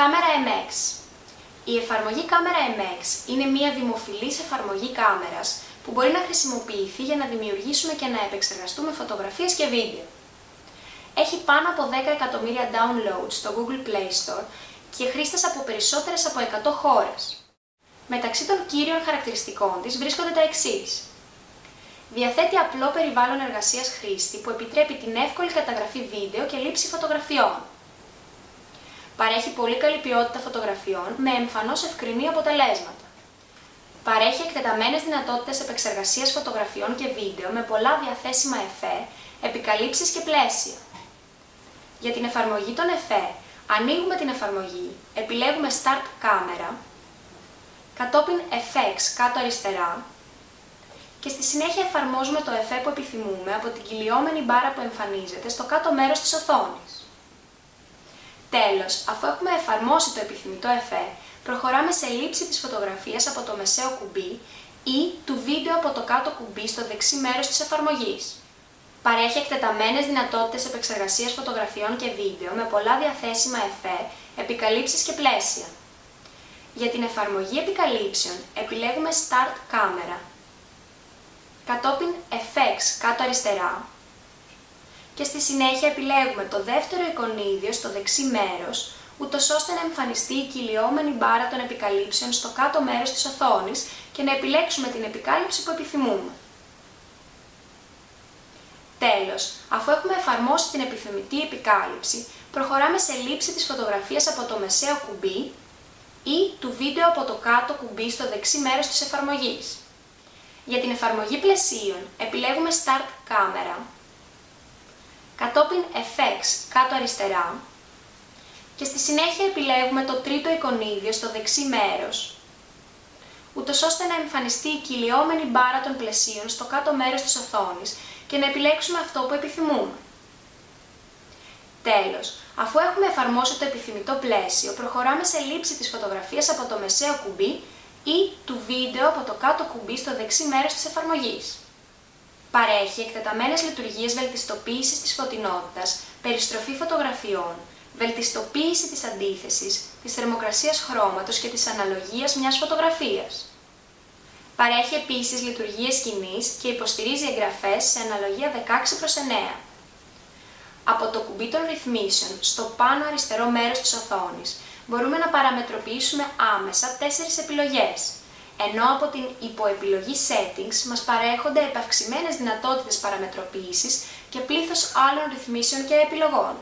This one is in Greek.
Κάμερα MX Η εφαρμογή Κάμερα MX είναι μια δημοφιλής εφαρμογή κάμερας που μπορεί να χρησιμοποιηθεί για να δημιουργήσουμε και να επεξεργαστούμε φωτογραφίες και βίντεο. Έχει πάνω από 10 εκατομμύρια downloads στο Google Play Store και χρήστες από περισσότερες από 100 χώρες. Μεταξύ των κύριων χαρακτηριστικών της βρίσκονται τα εξής. Διαθέτει απλό περιβάλλον εργασίας χρήστη που επιτρέπει την εύκολη καταγραφή βίντεο και λήψη φωτογραφιών. Παρέχει πολύ καλή ποιότητα φωτογραφιών με εμφανώς ευκρινή αποτελέσματα. Παρέχει εκτεταμένες δυνατότητες επεξεργασίας φωτογραφιών και βίντεο με πολλά διαθέσιμα εφέ, επικαλύψεις και πλαίσια. Για την εφαρμογή των εφέ, ανοίγουμε την εφαρμογή, επιλέγουμε Start Camera, κατόπιν FX κάτω αριστερά και στη συνέχεια εφαρμόζουμε το εφέ που επιθυμούμε από την κυλιόμενη μπάρα που εμφανίζεται στο κάτω μέρος της οθόνης. Τέλος, αφού έχουμε εφαρμόσει το επιθυμητό εφέ, προχωράμε σε λήψη της φωτογραφίας από το μεσαίο κουμπί ή του βίντεο από το κάτω κουμπί στο δεξί μέρος της εφαρμογής. Παρέχει εκτεταμένες δυνατότητες επεξεργασίας φωτογραφιών και βίντεο με πολλά διαθέσιμα εφέ, επικαλύψεις και πλαίσια. Για την εφαρμογή επικαλύψεων επιλέγουμε Start Camera, κατόπιν FX κάτω αριστερά και στη συνέχεια επιλέγουμε το δεύτερο εικονίδιο στο δεξί μέρος, ούτως ώστε να εμφανιστεί η κυλιόμενη μπάρα των επικαλύψεων στο κάτω μέρος της οθόνης και να επιλέξουμε την επικάλυψη που επιθυμούμε. Τέλος, αφού έχουμε εφαρμόσει την επιθυμητή επικάλυψη, προχωράμε σε λήψη της φωτογραφίας από το μεσαίο κουμπί ή του βίντεο από το κάτω κουμπί στο δεξί μέρος της εφαρμογής. Για την εφαρμογή πλαισίων επιλέγουμε Start Camera, κατόπιν FX κάτω αριστερά και στη συνέχεια επιλέγουμε το τρίτο εικονίδιο στο δεξί μέρος, ούτως ώστε να εμφανιστεί η κυλιόμενη μπάρα των πλαισίων στο κάτω μέρος της οθόνης και να επιλέξουμε αυτό που επιθυμούμε. Τέλος, αφού έχουμε εφαρμόσει το επιθυμητό πλαίσιο, προχωράμε σε λήψη της φωτογραφίας από το μεσαίο κουμπί ή του βίντεο από το κάτω κουμπί στο δεξί μέρος της εφαρμογής. Παρέχει εκτεταμένες λειτουργίες βελτιστοποίησης της φωτεινότητας, περιστροφή φωτογραφιών, βελτιστοποίηση της αντίθεσης, της θερμοκρασίας χρώματος και της αναλογίας μιας φωτογραφίας. Παρέχει επίσης λειτουργίες σκηνής και υποστηρίζει εγγραφές σε αναλογία 16 προς 9. Από το κουμπί των ρυθμίσεων στο πάνω αριστερό μέρος της οθόνης μπορούμε να παραμετροποιήσουμε άμεσα τέσσερις επιλογές, ενώ από την υποεπιλογή Settings μας παρέχονται επαυξημένες δυνατότητες παραμετροποίησης και πλήθος άλλων ρυθμίσεων και επιλογών.